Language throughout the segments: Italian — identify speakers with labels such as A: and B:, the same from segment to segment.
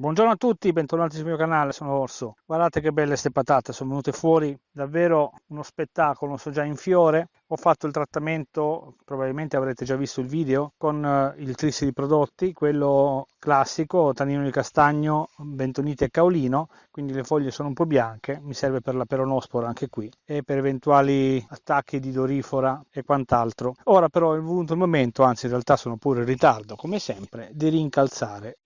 A: Buongiorno a tutti, bentornati sul mio canale, sono Orso. Guardate che belle queste patate, sono venute fuori davvero uno spettacolo, sono già in fiore. Ho fatto il trattamento, probabilmente avrete già visto il video, con eh, il tris di prodotti, quello classico, tannino di castagno, bentonite e caolino, quindi le foglie sono un po' bianche, mi serve per la peronospora anche qui e per eventuali attacchi di dorifora e quant'altro. Ora però è venuto il momento, anzi in realtà sono pure in ritardo come sempre, di rincalzare.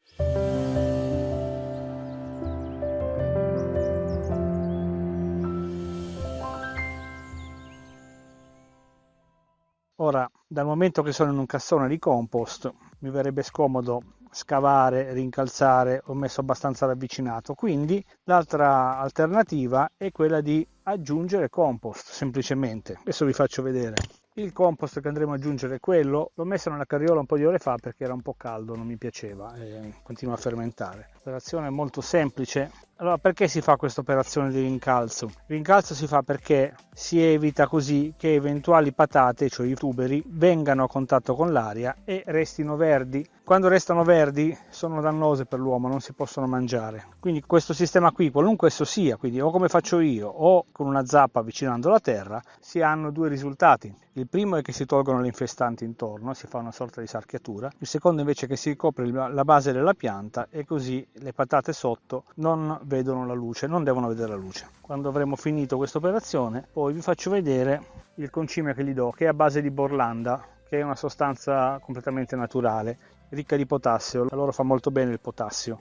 A: Ora, dal momento che sono in un cassone di compost, mi verrebbe scomodo scavare, rincalzare, ho messo abbastanza ravvicinato, quindi l'altra alternativa è quella di aggiungere compost, semplicemente. Adesso vi faccio vedere. Il compost che andremo ad aggiungere è quello, l'ho messo nella carriola un po' di ore fa perché era un po' caldo, non mi piaceva e continua a fermentare. L'operazione è molto semplice. Allora, perché si fa questa operazione di rincalzo? Il rincalzo si fa perché si evita così che eventuali patate, cioè i tuberi, vengano a contatto con l'aria e restino verdi. Quando restano verdi sono dannose per l'uomo, non si possono mangiare. Quindi questo sistema qui, qualunque esso sia, quindi o come faccio io o con una zappa avvicinando la terra, si hanno due risultati. Il primo è che si tolgono le infestanti intorno, si fa una sorta di sarchiatura. Il secondo invece è che si ricopre la base della pianta e così le patate sotto non vedono la luce, non devono vedere la luce. Quando avremo finito questa operazione, poi vi faccio vedere il concime che gli do, che è a base di borlanda, che è una sostanza completamente naturale, ricca di potassio, a loro fa molto bene il potassio.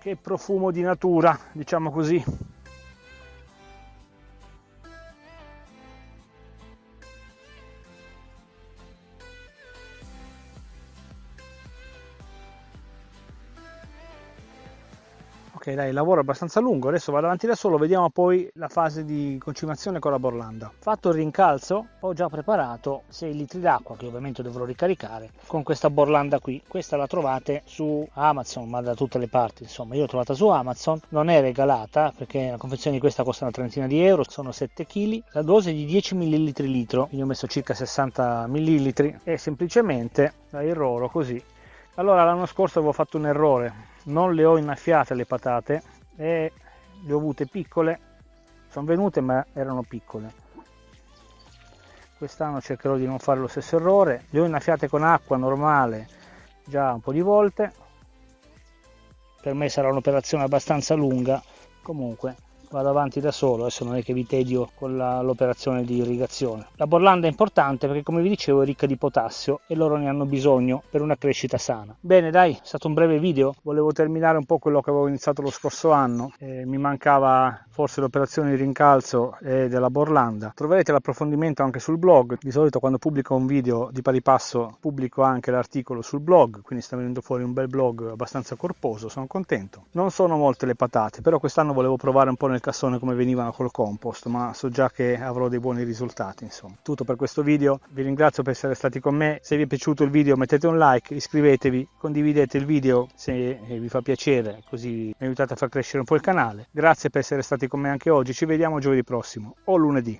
A: Che profumo di natura, diciamo così. Dai lavoro abbastanza lungo adesso vado avanti da solo vediamo poi la fase di concimazione con la borlanda. Fatto il rincalzo ho già preparato 6 litri d'acqua che ovviamente dovrò ricaricare con questa borlanda qui. Questa la trovate su amazon ma da tutte le parti insomma io l'ho trovata su amazon non è regalata perché la confezione di questa costa una trentina di euro sono 7 kg la dose è di 10 ml litro quindi ho messo circa 60 ml e semplicemente la irroro così allora l'anno scorso avevo fatto un errore. Non le ho innaffiate le patate e le ho avute piccole. Sono venute ma erano piccole. Quest'anno cercherò di non fare lo stesso errore. Le ho innaffiate con acqua normale già un po' di volte. Per me sarà un'operazione abbastanza lunga. Comunque vado avanti da solo, adesso non è che vi tedio con l'operazione di irrigazione. La borlanda è importante perché come vi dicevo è ricca di potassio e loro ne hanno bisogno per una crescita sana. Bene dai, è stato un breve video, volevo terminare un po' quello che avevo iniziato lo scorso anno, eh, mi mancava forse l'operazione di rincalzo e della borlanda. Troverete l'approfondimento anche sul blog, di solito quando pubblico un video di pari passo pubblico anche l'articolo sul blog, quindi sta venendo fuori un bel blog abbastanza corposo, sono contento. Non sono molte le patate, però quest'anno volevo provare un po' nel nel cassone come venivano col compost ma so già che avrò dei buoni risultati insomma. Tutto per questo video. Vi ringrazio per essere stati con me. Se vi è piaciuto il video mettete un like iscrivetevi condividete il video se vi fa piacere così mi aiutate a far crescere un po' il canale. Grazie per essere stati con me anche oggi. Ci vediamo giovedì prossimo o lunedì